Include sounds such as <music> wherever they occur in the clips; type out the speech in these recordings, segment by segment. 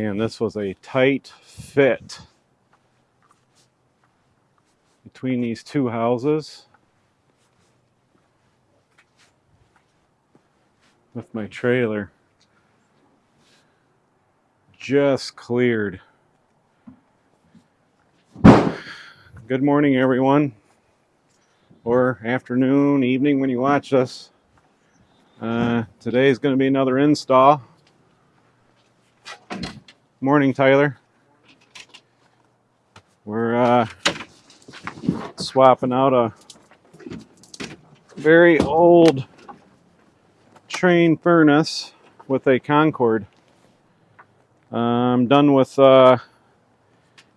Man, this was a tight fit between these two houses with my trailer. Just cleared. Good morning, everyone, or afternoon, evening when you watch us. Uh, today is going to be another install. Morning, Tyler. We're uh, swapping out a very old Trane furnace with a Concord. Uh, I'm done with uh,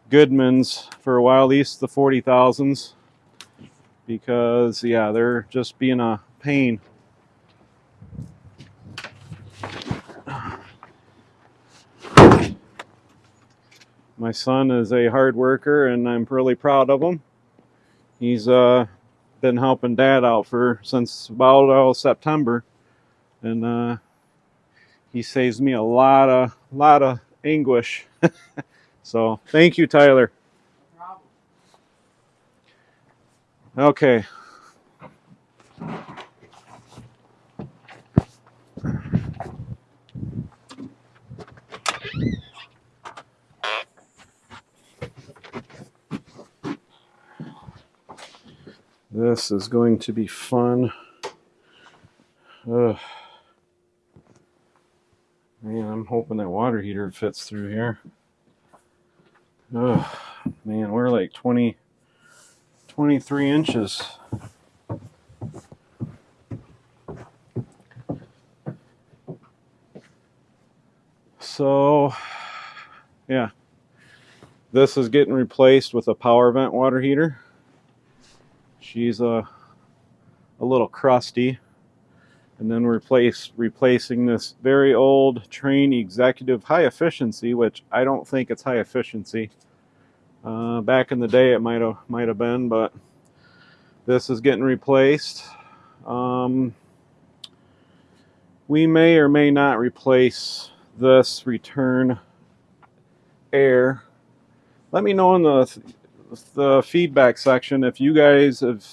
Goodman's for a while, at least the 40,000s, because, yeah, they're just being a pain. My son is a hard worker, and I'm really proud of him. He's uh, been helping Dad out for since about uh, September, and uh, he saves me a lot of lot of anguish. <laughs> so thank you, Tyler. Okay. This is going to be fun. Ugh. Man, I'm hoping that water heater fits through here. Oh, man, we're like 20, 23 inches. So, yeah, this is getting replaced with a power vent water heater. She's a, a little crusty. And then replace replacing this very old Trane executive high efficiency which I don't think it's high efficiency. Uh, back in the day it might have might have been but this is getting replaced. Um, we may or may not replace this return air. Let me know in the the feedback section if you guys have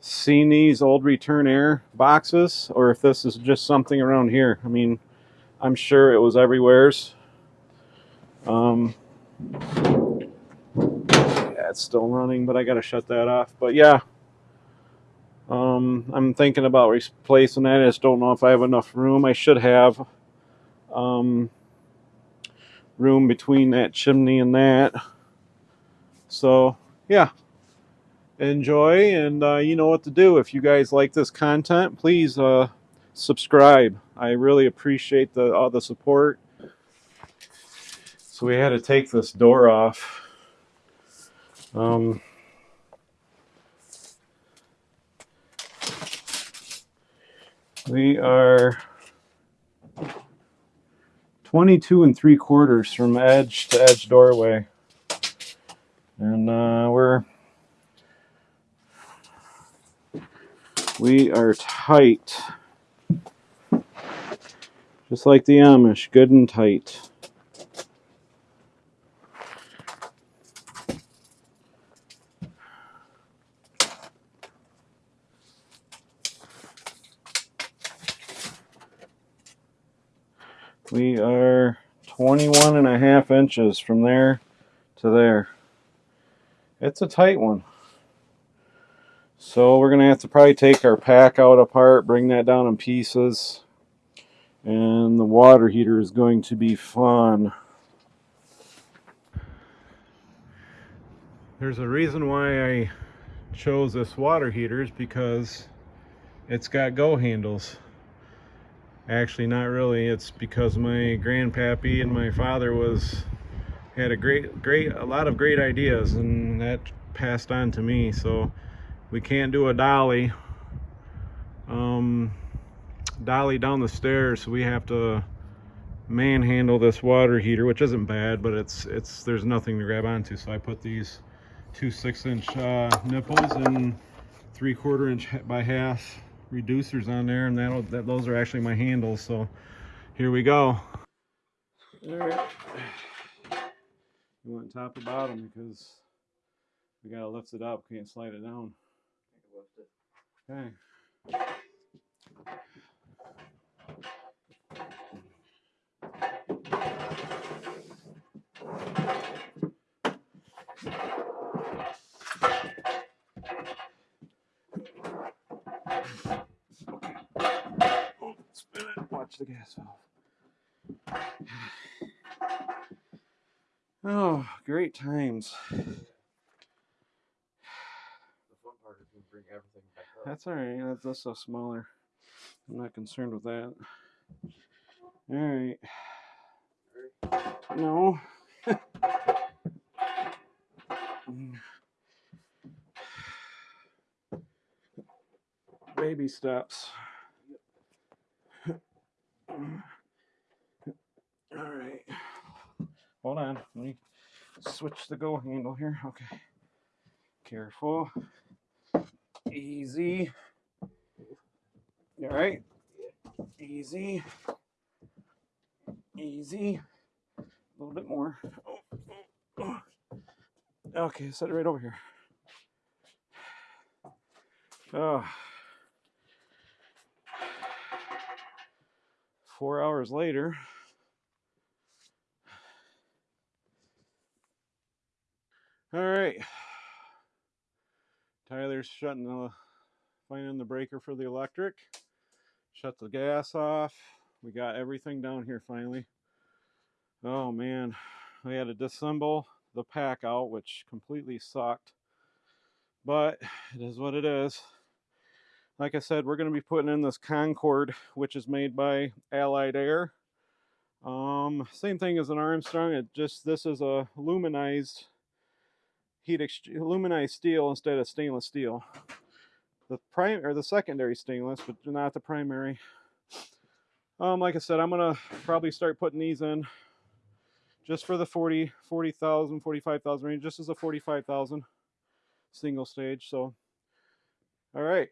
seen these old return air boxes or if this is just something around here. I mean, I'm sure it was everywhere's. Um, yeah, it's still running, but I got to shut that off. But yeah, um, I'm thinking about replacing that. I just don't know if I have enough room. I should have um, room between that chimney and that. So yeah, enjoy and uh, you know what to do. If you guys like this content please uh, subscribe. I really appreciate the all the support. So we had to take this door off. Um, we are 22 and 3 quarters from edge to edge doorway and uh, we're we are tight. Just like the Amish, good and tight. We are 21 and a half inches from there to there. It's a tight one. So we're going to have to probably take our pack out apart, bring that down in pieces. And the water heater is going to be fun. There's a reason why I chose this water heater is because it's got go handles. Actually, not really. It's because my grandpappy and my father was had a great, great, a lot of great ideas, and that passed on to me. So we can't do a dolly um, dolly down the stairs so we have to manhandle this water heater which isn't bad but it's it's there's nothing to grab onto so I put these two six inch uh, nipples and three quarter inch by half reducers on there and that'll that those are actually my handles so here we go All right. You want top or bottom because we gotta lift it up. Can't slide it down. Okay. Watch the gas valve. Oh, great times. The fun part is we bring everything back up. That's all right. That's just a smaller. I'm not concerned with that. All right. No. Baby steps. All right. Hold on. Let me switch the go handle here. Okay. Careful. Easy. All right? Easy. Easy. A little bit more. Okay, set it right over here. Oh. Four hours later. All right. Tyler's shutting the finding the breaker for the electric. Shut the gas off. We got everything down here finally. Oh man, we had to disassemble the pack out, which completely sucked. But it is what it is. Like I said, we're going to be putting in this Concord, which is made by Allied Air. Um, same thing as an Armstrong. It just this is a aluminized heat aluminized steel instead of stainless steel. The prime or the secondary stainless, but not the primary. Um, like I said, I'm gonna probably start putting these in just for the 40, 40,000, 45,000 range, just as a 45,000 single stage. So, all right,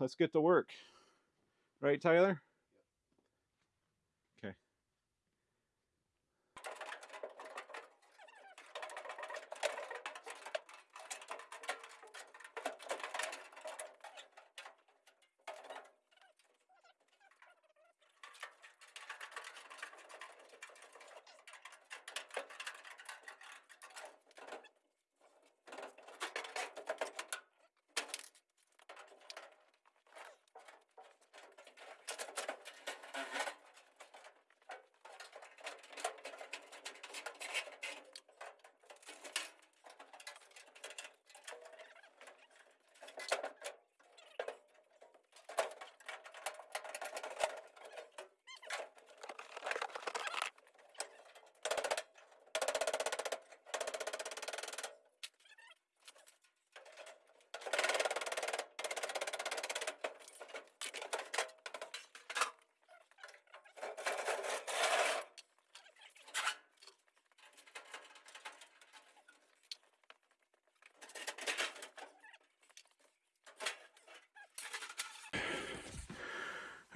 let's get to work. Right, Tyler?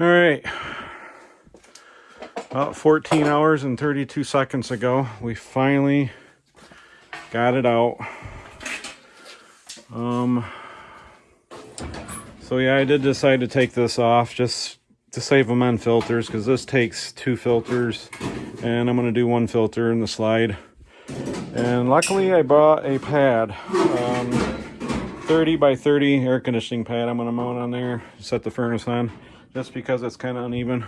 All right. About 14 hours and 32 seconds ago, we finally got it out. Um, so yeah, I did decide to take this off just to save them on filters because this takes two filters and I'm going to do one filter in the slide. And luckily I bought a pad, um, 30 by 30 air conditioning pad I'm going to mount on there, set the furnace on just because it's kind of uneven.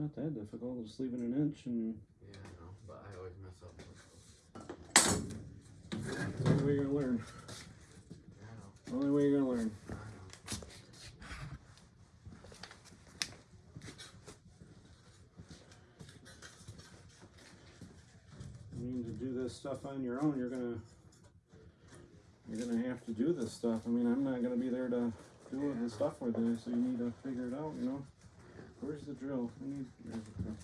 Not that difficult. Just leave it an inch and Yeah, I know, but I always mess up. that's the only way you're gonna learn. I know. Only way you're gonna learn. I know. I mean, to do this stuff on your own, you're gonna you're gonna have to do this stuff. I mean, I'm not gonna be there to do it the stuff with you, so you need to figure it out. You know, where's the drill? I need. There's the drill.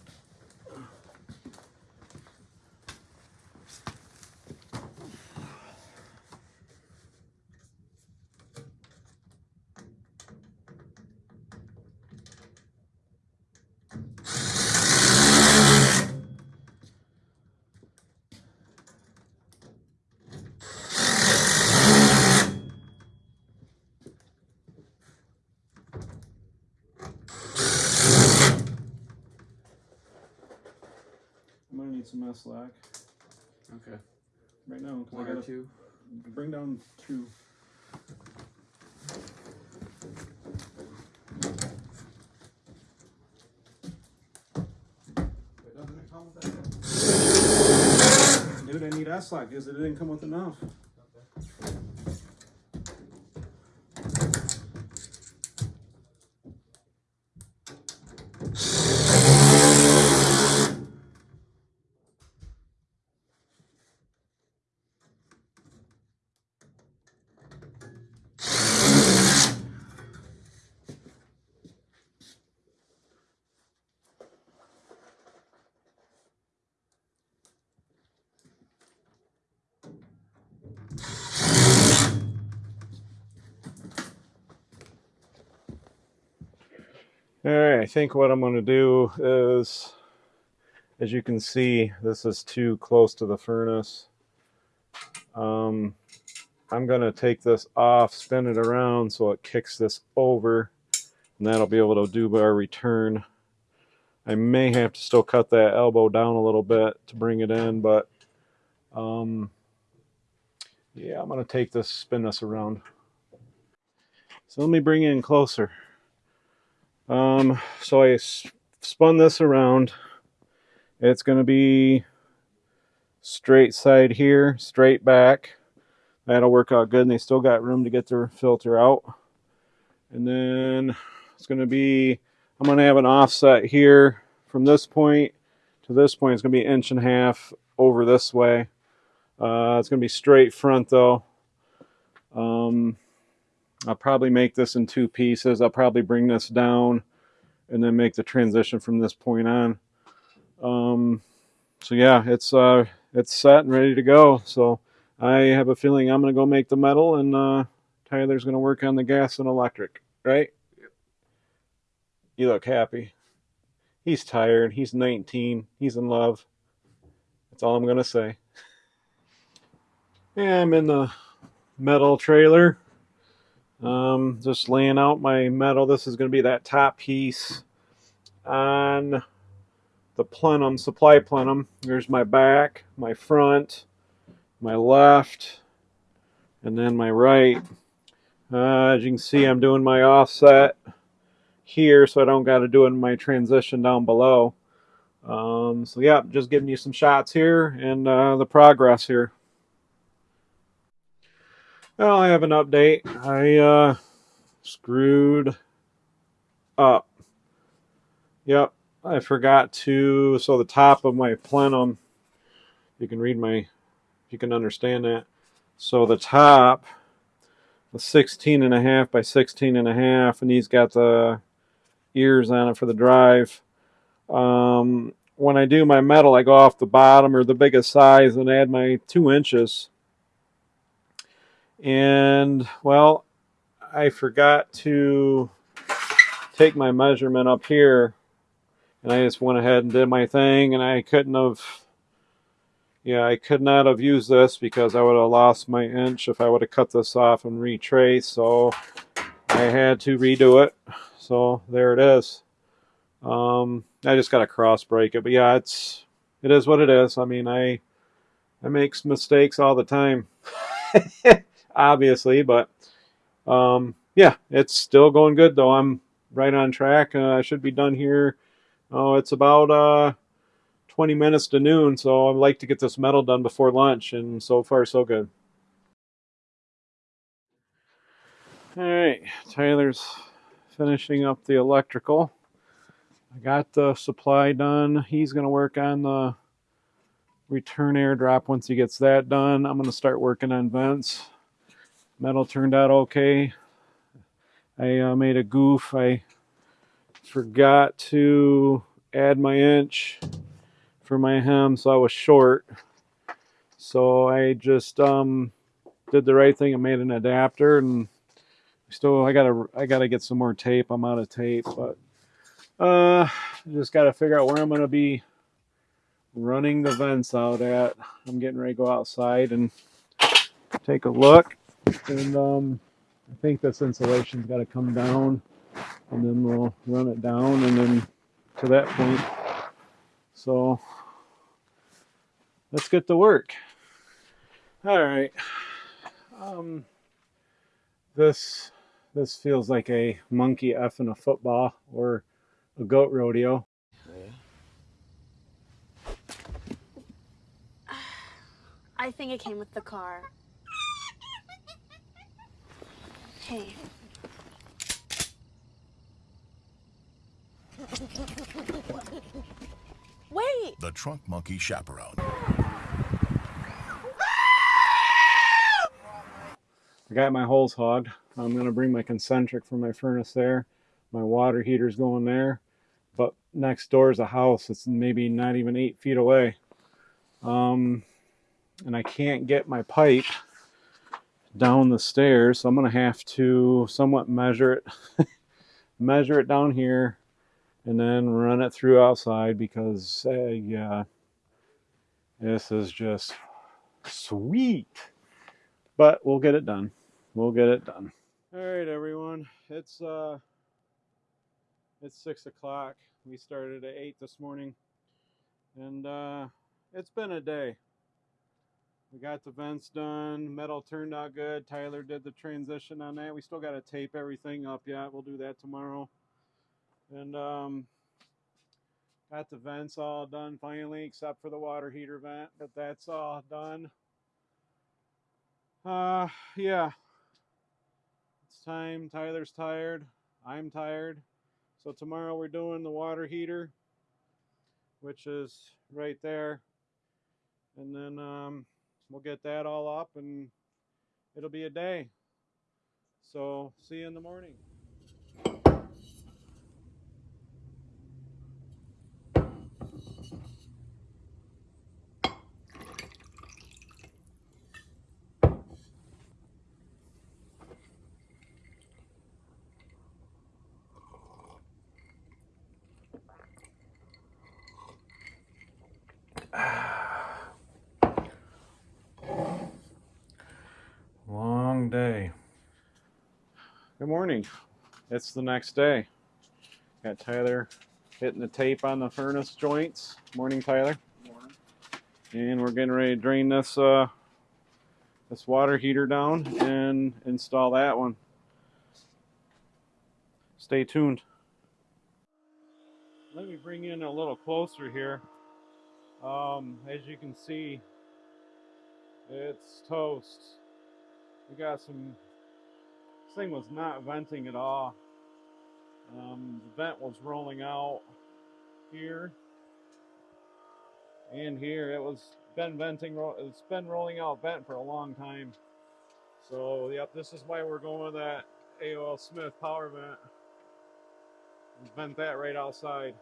I'm gonna need some S slack Okay. right now. 'cause I One or gotta two. bring down two. Wait, doesn't it that? Dude, I need S slack because it didn't come with enough. All right, I think what I'm going to do is, as you can see, this is too close to the furnace. Um, I'm going to take this off, spin it around so it kicks this over, and that'll be able to do our return. I may have to still cut that elbow down a little bit to bring it in, but um, yeah, I'm going to take this, spin this around. So let me bring it in closer. Um, so I spun this around. It's going to be straight side here, straight back. That'll work out good. And they still got room to get their filter out. And then it's going to be, I'm going to have an offset here from this point to this point. It's going to be an inch and a half over this way. Uh, it's going to be straight front though. Um, I'll probably make this in two pieces. I'll probably bring this down and then make the transition from this point on. Um, so yeah, it's uh, it's set and ready to go. So I have a feeling I'm gonna go make the metal, and uh, Tyler's gonna work on the gas and electric. Right? You look happy. He's tired. He's 19. He's in love. That's all I'm gonna say. Yeah, I'm in the metal trailer. Um, just laying out my metal. This is going to be that top piece on the plenum, supply plenum. There's my back, my front, my left, and then my right. Uh, as you can see, I'm doing my offset here, so I don't got to do it in my transition down below. Um, so yeah, just giving you some shots here and uh, the progress here. Well, I have an update. I uh, screwed up. Yep, I forgot to. So the top of my plenum, you can read my, you can understand that. So the top, was 16 and a half by 16 and a half, and he's got the ears on it for the drive. Um, when I do my metal, I go off the bottom or the biggest size and add my two inches. And well, I forgot to take my measurement up here and I just went ahead and did my thing and I couldn't have yeah, I could not have used this because I would have lost my inch if I would have cut this off and retrace. So I had to redo it. So there it is. Um, I just got to cross break it, but yeah, it's it is what it is. I mean, I I make mistakes all the time, <laughs> obviously, but um, yeah, it's still going good though. I'm right on track. Uh, I should be done here Oh, it's about uh 20 minutes to noon, so I'd like to get this metal done before lunch, and so far so good. All right, Tyler's finishing up the electrical. I got the supply done. He's going to work on the return airdrop once he gets that done. I'm going to start working on vents. Metal turned out okay. I uh, made a goof. I forgot to add my inch for my hem, so I was short. So I just um, did the right thing and made an adapter, and still I gotta I gotta get some more tape. I'm out of tape, but uh, just gotta figure out where I'm gonna be running the vents out at. I'm getting ready to go outside and take a look, and um, I think this insulation's got to come down, and then we'll run it down, and then to that point. So let's get to work. All right. Um, this this feels like a monkey f effing a football or a goat rodeo. <sighs> I think it came with the car. Hey. Wait! The Trunk Monkey Chaperone. I got my holes hogged. I'm going to bring my concentric for my furnace there. My water heater's going there. But next door is a house. It's maybe not even eight feet away. Um, and I can't get my pipe down the stairs. So I'm going to have to somewhat measure it. <laughs> measure it down here and then run it through outside because, uh, yeah, this is just sweet. But we'll get it done. We'll get it done. All right, everyone. It's uh, it's six o'clock. We started at eight this morning, and uh, it's been a day. We got the vents done. Metal turned out good. Tyler did the transition on that. We still got to tape everything up yet. We'll do that tomorrow. And um, got the vents all done finally, except for the water heater vent, but that's all done. Uh, yeah. It's time. Tyler's tired. I'm tired. So tomorrow we're doing the water heater, which is right there. And then um, we'll get that all up and it'll be a day. So see you in the morning. Long day. Good morning. It's the next day. Got Tyler hitting the tape on the furnace joints. Morning, Tyler. And we're getting ready to drain this uh, this water heater down and install that one. Stay tuned. Let me bring in a little closer here. Um, as you can see, it's toast. We got some. Thing was not venting at all. Um, the vent was rolling out here and here. It was been venting. It's been rolling out vent for a long time. So yep, this is why we're going with that A.O. Smith power vent. Vent that right outside.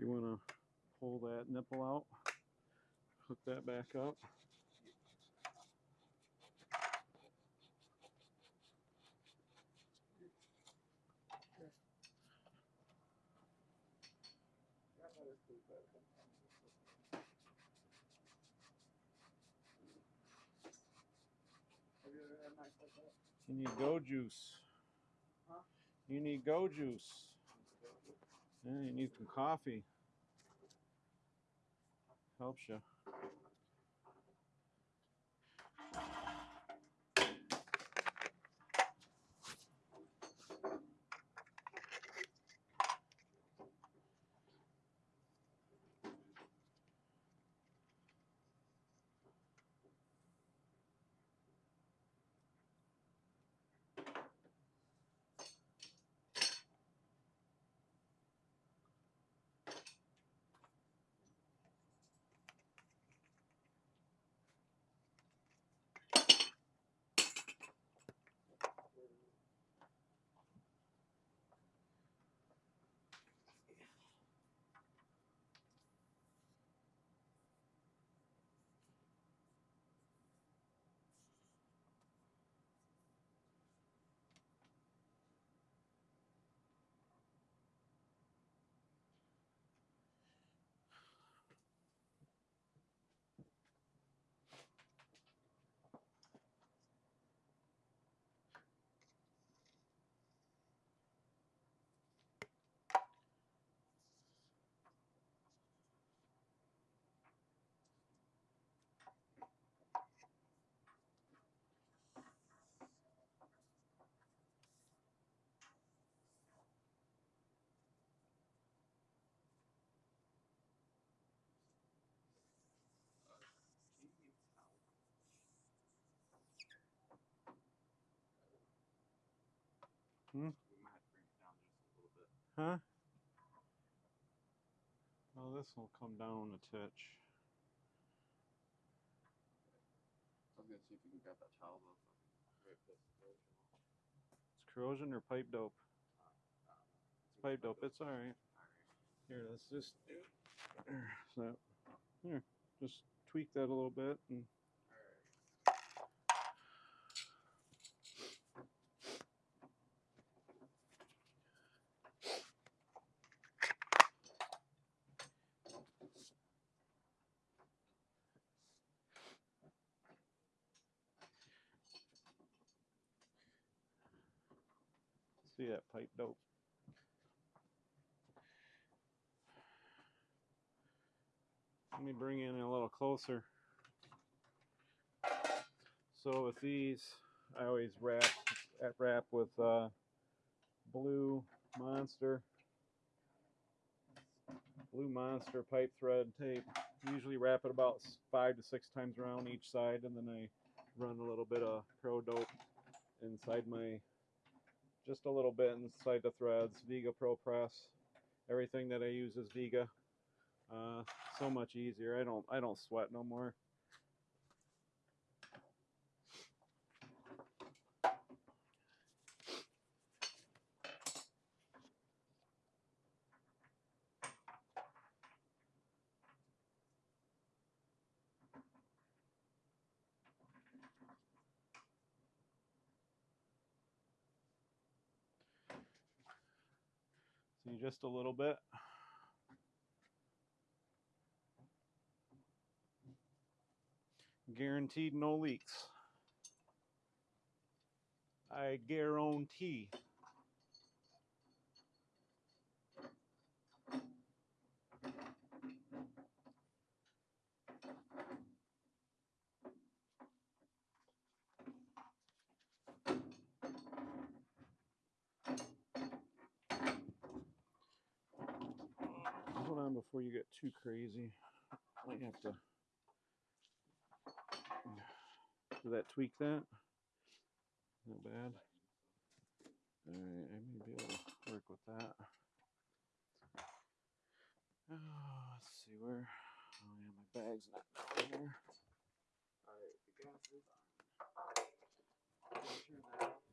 You want to pull that nipple out, hook that back up. Have you ever had nights like that? You need go juice. Huh? You need go juice. Yeah, you need some coffee. Helps you. Bit. Huh? Well, this will come down a titch. I was gonna see if you can grab that towel though. so I can Rip this corrosion off. It's corrosion or pipe dope? I don't know. It's pipe dope. It's all right. Here, let's just there, <clears throat> so here, just tweak that a little bit and see that pipe dope. Let me bring in a little closer. So with these, I always wrap at wrap with uh, blue monster, blue monster pipe thread tape. Usually wrap it about five to six times around each side, and then I run a little bit of pro dope inside my, just a little bit inside the threads. Viega ProPress. Everything that I use is Viega. Uh, so much easier. I don't I don't sweat no more. See just a little bit. Guaranteed no leaks. I guarantee. Hold on before you get too crazy. I Might have to. Did that tweak that? Not bad. Alright, I may be able to work with that. Oh, let's see where. Oh yeah, my bag's not down there. Alright, the gas is on. Turn that off.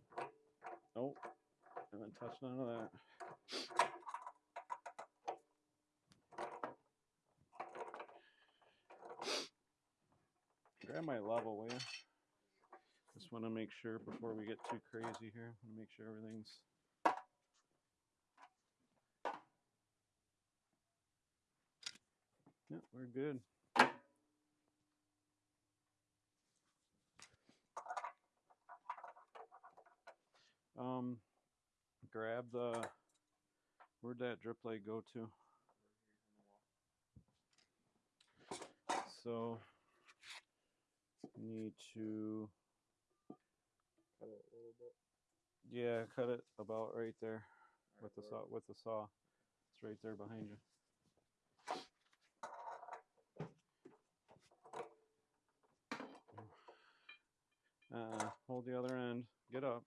Nope. Haven't touched none of that. Grab my level, will you? Just want to make sure before we get too crazy here. Want to make sure everything's. Yeah, we're good. Um, grab the. Where'd that drip leg go to? So need to Cut it a little bit. yeah cut it about right there Alright, with the saw with the saw. It's right there behind you. Uh, hold the other end. Get up.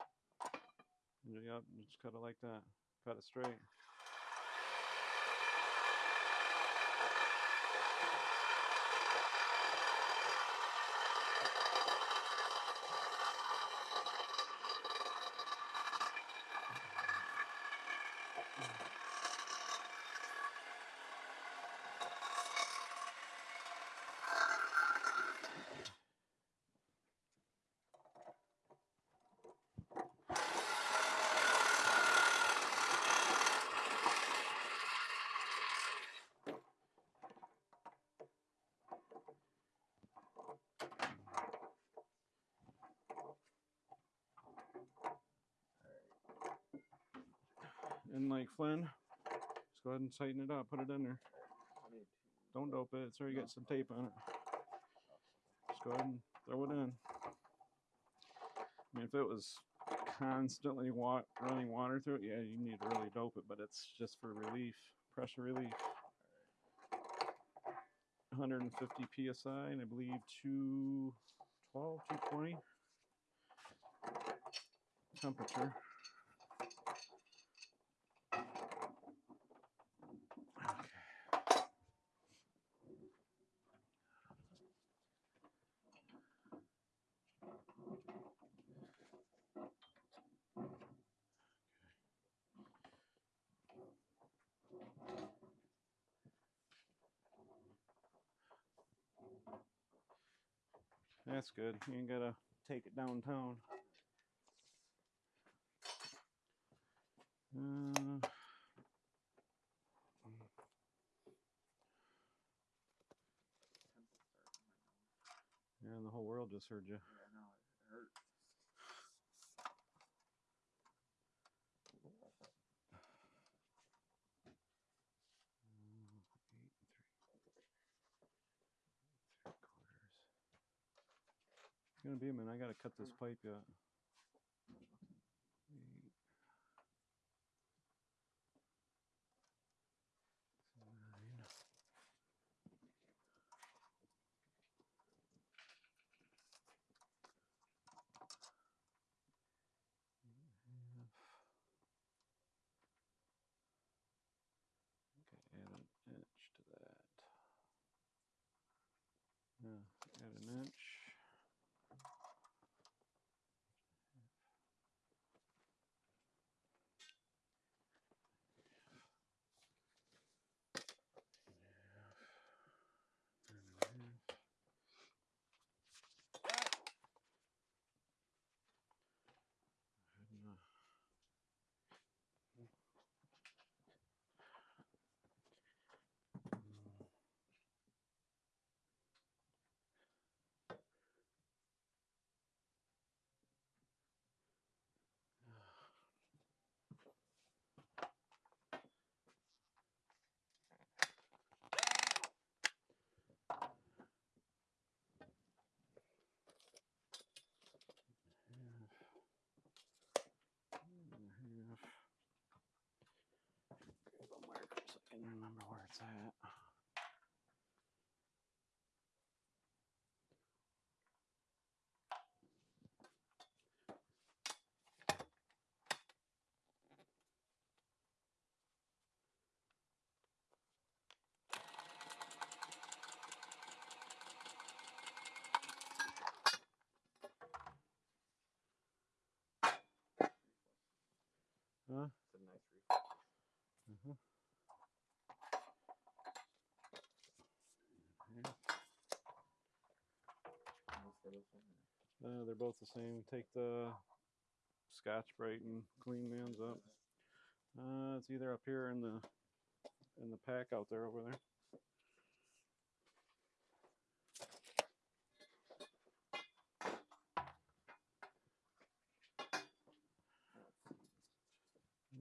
And Yep, just cut it like that. Cut it straight. Like Flynn, just go ahead and tighten it up. Put it in there. Don't dope it. It's already got some tape on it. Just go ahead and throw it in. I mean, if it was constantly wa- running water through it, yeah, you need to really dope it, but it's just for relief, pressure relief. 150 psi, and I believe 212, 220 temperature. Good. You ain't gotta take it downtown. Uh, yeah, and the whole world just heard you. Yeah, I know. It hurts. Mm, Eight and three. Three quarters. A minute. I gotta cut this pipe yet. Eight. Nine. Eight and a half. Okay, add an inch to that. Yeah, add an inch. Can remember where it's at. Huh? It's a nice reflex. Mhm. They're both the same. Take the Scotch Brite and clean man's up. Uh, it's either up here in the in the Packout there over there.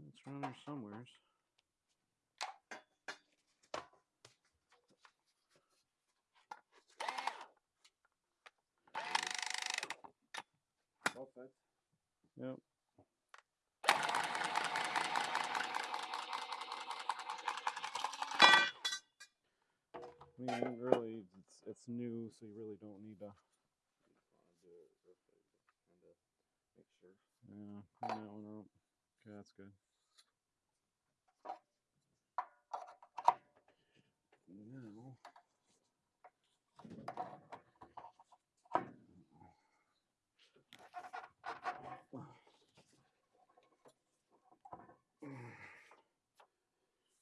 It's around here somewheres. Both. Yep. I mean, really, it's it's new, so you really don't need to. You just want to do it real quick, kind of make sure. Yeah, clean that one up. Okay, that's good. Now,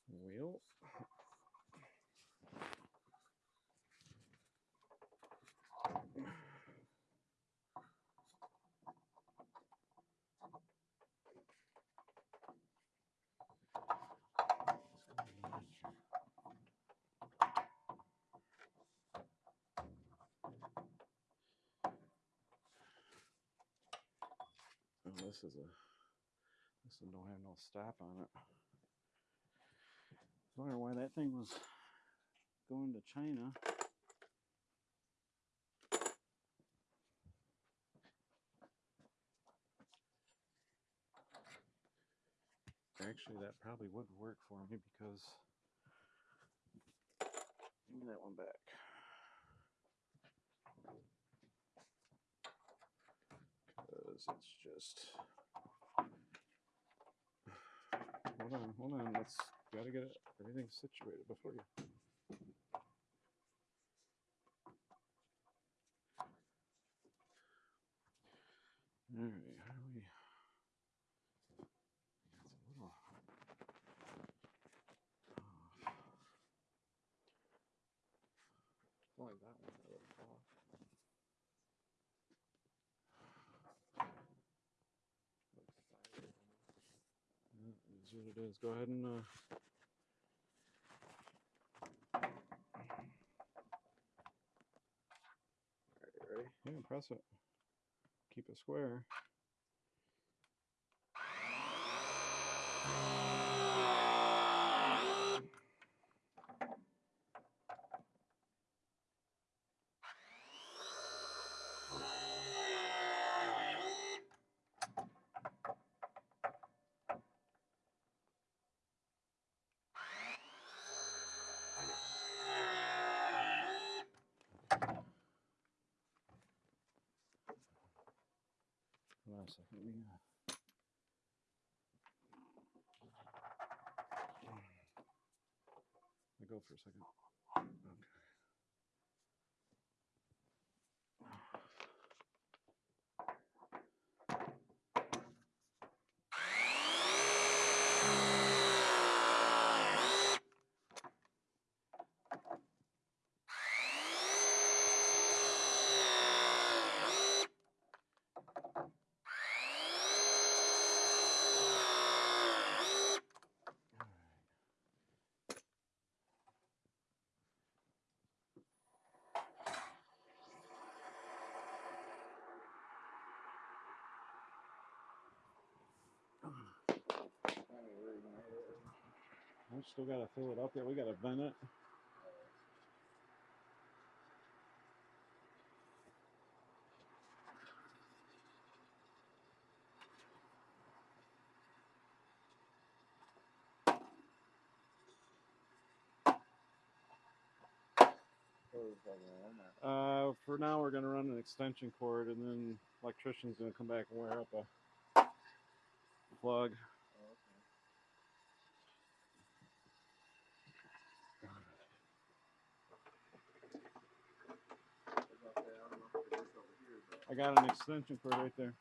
wheel. Oh, this is a. This one don't have no stop on it. I was wondering why that thing was going to China. Actually, that probably would work for me because. Give me that one back. Because it's just. Hold on, hold on. Let's gotta get everything situated before you. All right, how do we? It's a little. off. It's only that one that would fall off. Looks sideways almost. Yeah, it is. Go ahead and. Uh, Alright, ready? yeah, press it. Keep it square. Uh, Let me go for a second. We still gotta fill it up there. We gotta vent it. Uh, for now, we're gonna run an extension cord, and then electrician's gonna come back and wire up a plug. Oh, okay. I was about to say, I don't know if it is over here, but I got an extension cord right there.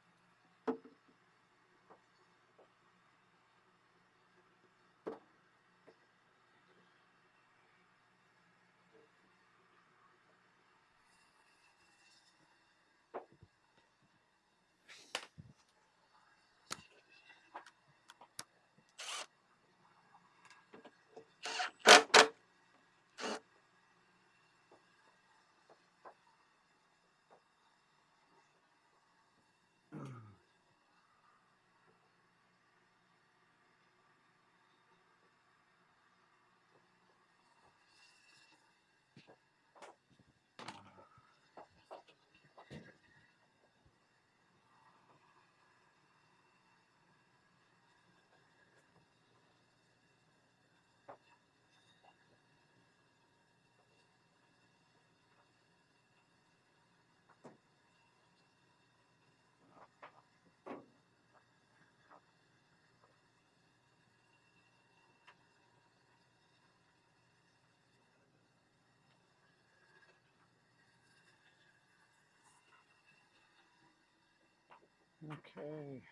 Okay.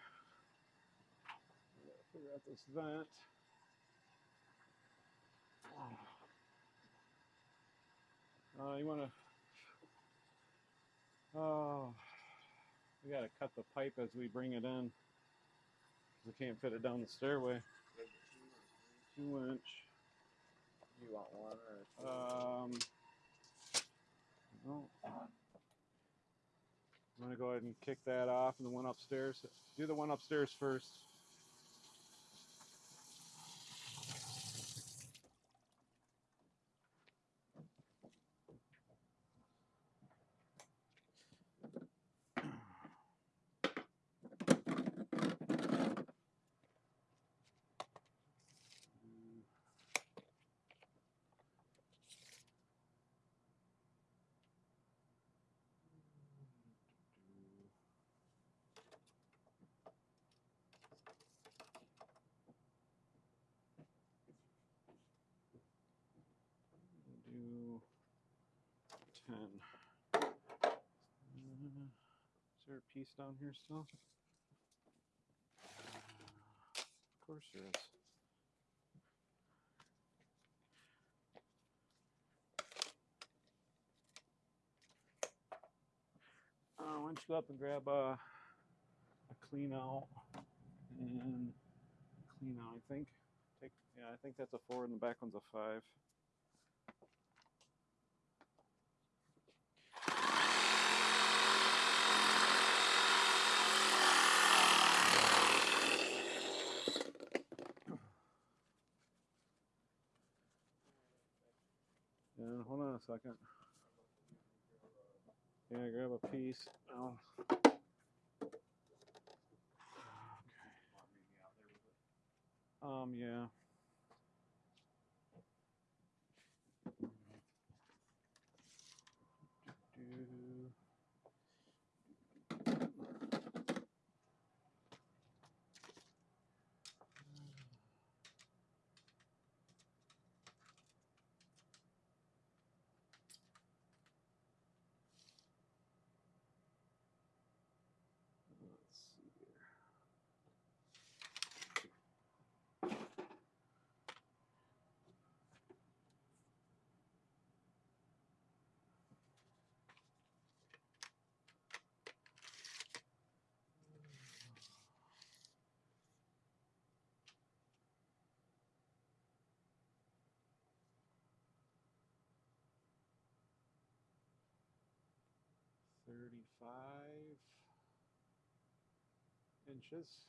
Figure out this vent. Uh, you wanna? Oh, we gotta cut the pipe as we bring it in. We can't fit it down the stairway. Two inch. You want one or two? Um, no. I'm gonna go ahead and kick that off and the one upstairs. Do the one upstairs first. do 10. Uh, is there a piece down here still? Uh, of course there is. Uh, why don't you go up and grab a, a clean out and clean out, I think. Take, yeah, I think that's a four and the back one's a five. Yeah, hold second. Yeah, grab a piece. Oh. Okay. Um, Want me 35 inches.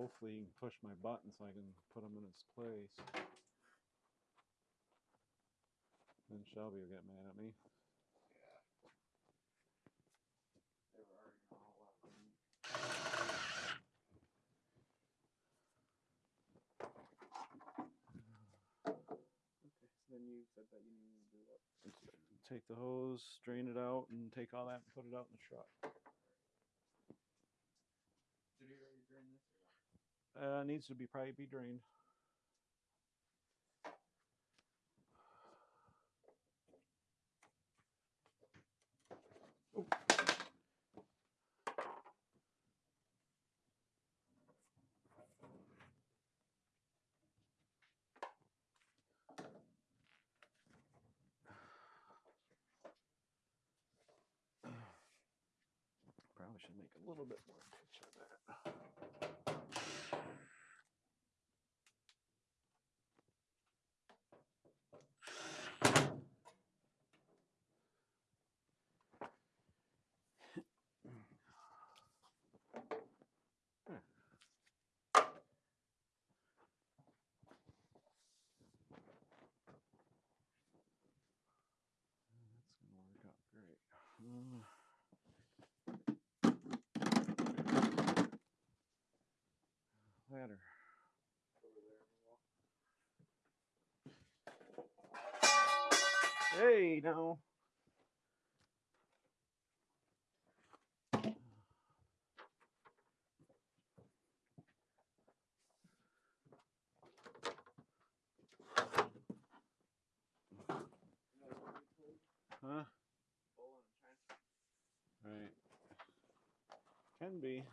Hopefully, you can push my button so I can put them in its place. Then Shelby will get mad at me. Yeah. They were arguing a whole lot with me. Okay, then you said that you need to do what? Take the hose, drain it out, and take all that and put it out in the truck. Uh, needs to be probably be drained. Probably should make a little bit wall. Hey, now. Huh? Right. Can be.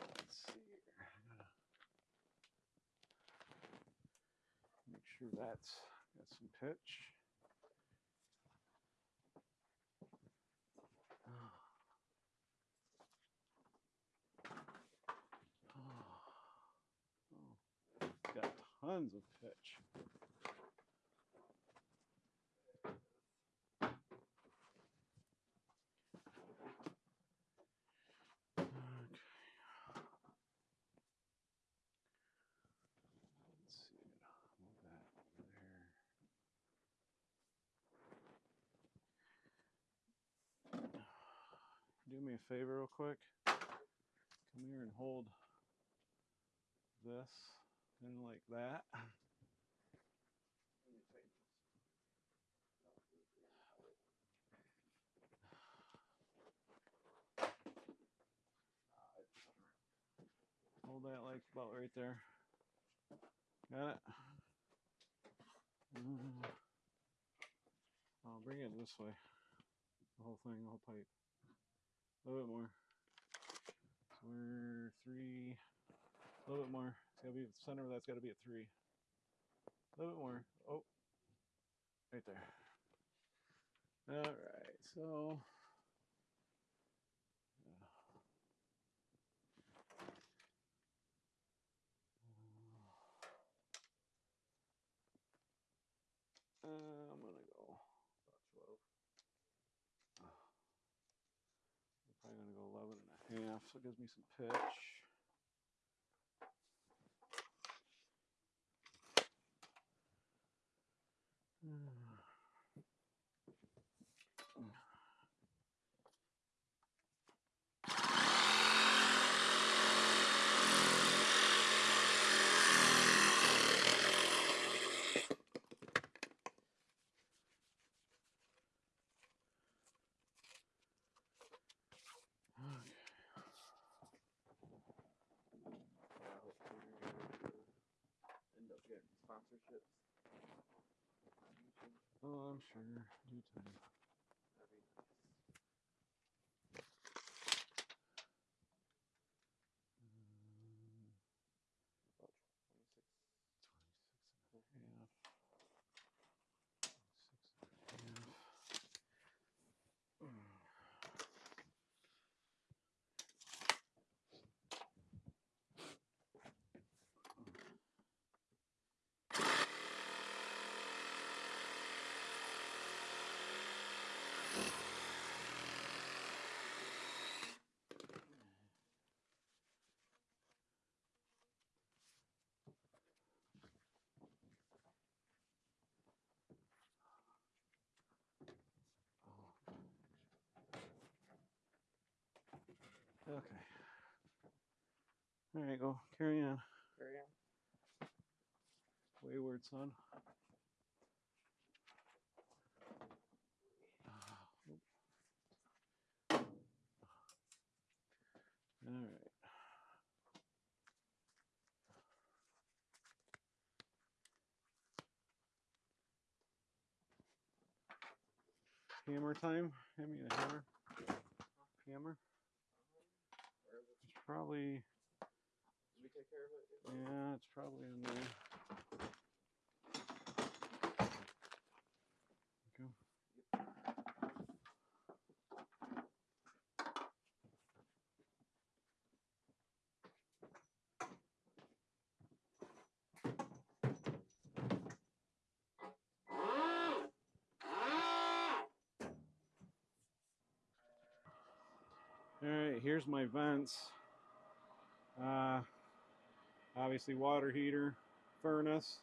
Let's see here. I gotta Make sure that's got some pitch. Oh, it's got tons of pitch. Okay. Let's see. Move that over there. Do me a favor, real quick. Come here and hold this, of like that. Hold that like about right there. Got it? Mm. I'll bring it this way. The whole thing, the whole pipe. A little bit more. So we're three. A little bit more. It's gotta be the center of that's gotta be at three. A little bit more. Oh, right there. All right. So. yeah. Uh, I'm gonna go. About 12. I'm probably gonna go 11 and a half, so it gives me some pitch. I'm sure. Due time. Okay. There you go carry on. Carry on. Wayward son. All right. Hammer time. Hand me a hammer. Hammer probably, Did we take care of it? yeah, it's probably in there. Go. All right, here's my vents. Uh, obviously water heater, furnace.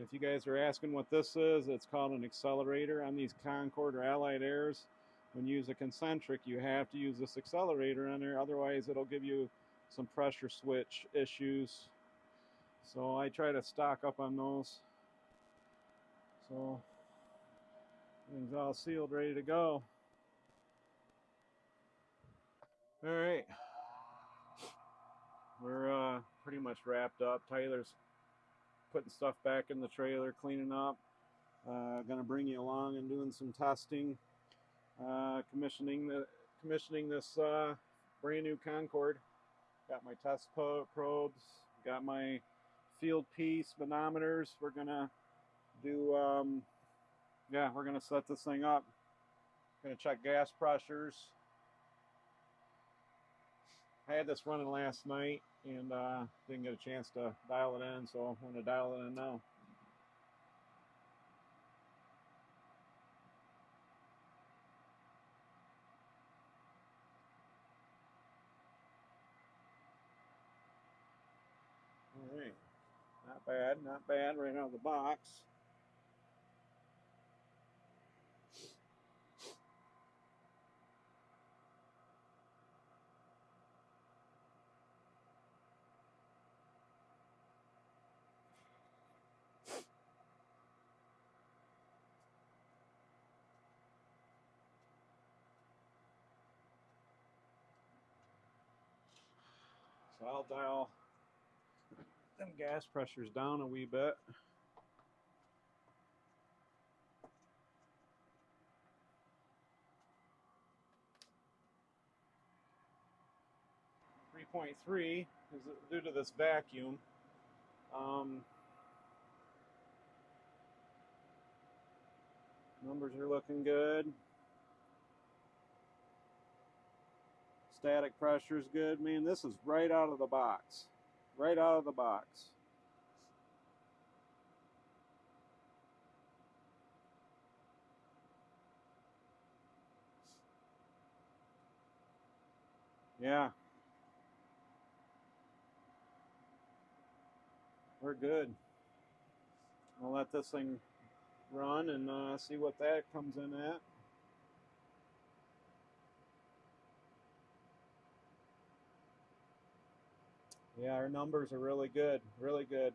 If you guys are asking what this is, it's called an accelerator on these Concord or Allied Airs. When you use a concentric, you have to use this accelerator on there, otherwise it'll give you some pressure switch issues. So I try to stock up on those. So everything's all sealed, ready to go. All right. We're uh, pretty much wrapped up. Tyler's putting stuff back in the trailer, cleaning up. Uh, gonna bring you along and doing some testing, uh, commissioning the commissioning this uh, brand new Concord. Got my test probes. Got my field piece manometers. We're gonna do. Um, yeah, we're gonna set this thing up. Gonna check gas pressures. I had this running last night and uh, didn't get a chance to dial it in, so I'm going to dial it in now. All right, not bad, not bad right out of the box. I'll dial them gas pressures down a wee bit. Three point three is due to this vacuum. Um, numbers are looking good. Static pressure is good. Man, this is right out of the box. Right out of the box. Yeah. We're good. I'll let this thing run and uh, see what that comes in at. Yeah, our numbers are really good, really good.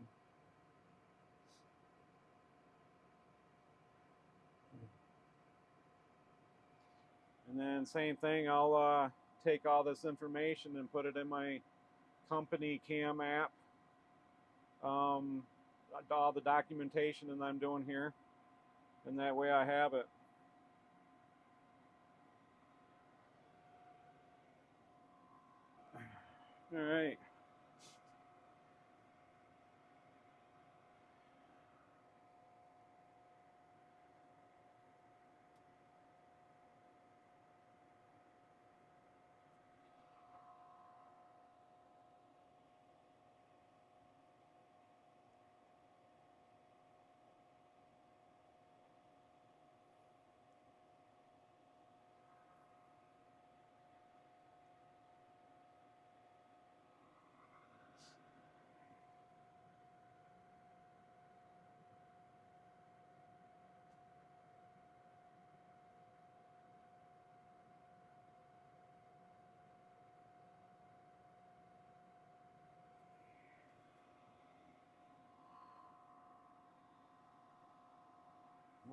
And then same thing, I'll uh, take all this information and put it in my CompanyCam app. Um, all the documentation that I'm doing here. And that way I have it. All right.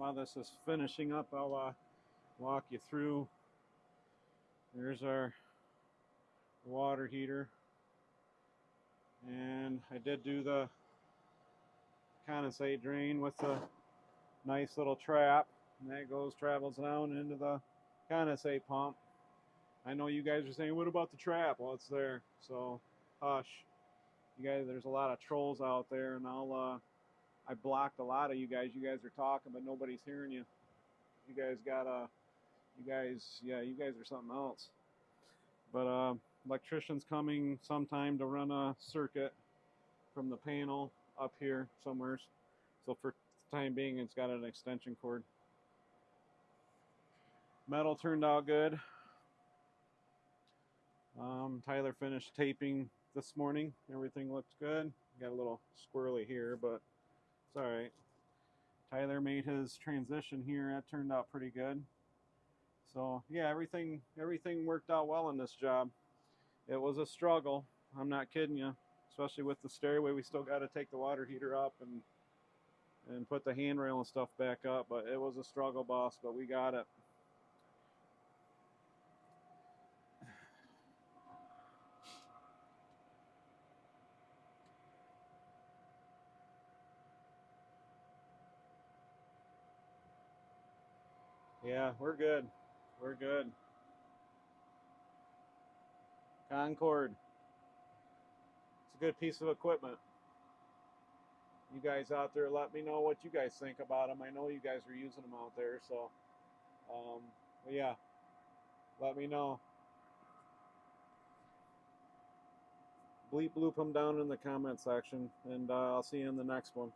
While this is finishing up, I'll uh, walk you through. There's our water heater. And I did do the condensate drain with the nice little trap. And that goes, travels down into the condensate pump. I know you guys are saying, what about the trap? Well, it's there. So, hush. You guys, there's a lot of trolls out there, and I'll, uh, I blocked a lot of you guys. You guys are talking, but nobody's hearing you. You guys gotta, you guys, yeah, you guys are something else. But, uh, electrician's coming sometime to run a circuit from the panel up here somewhere. So for the time being, it's got an extension cord. Metal turned out good. Um, Tyler finished taping this morning. Everything looked good. Got a little squirrely here, but it's all right. Tyler made his transition here. That turned out pretty good. So yeah, everything everything worked out well in this job. It was a struggle. I'm not kidding you. Especially with the stairway, we still got to take the water heater up and and put the handrail and stuff back up. But it was a struggle, boss. But we got it. Yeah, we're good. We're good. Concord. It's a good piece of equipment. You guys out there, let me know what you guys think about them. I know you guys are using them out there, so um, yeah, let me know. Bleep bloop them down in the comment section, and uh, I'll see you in the next one.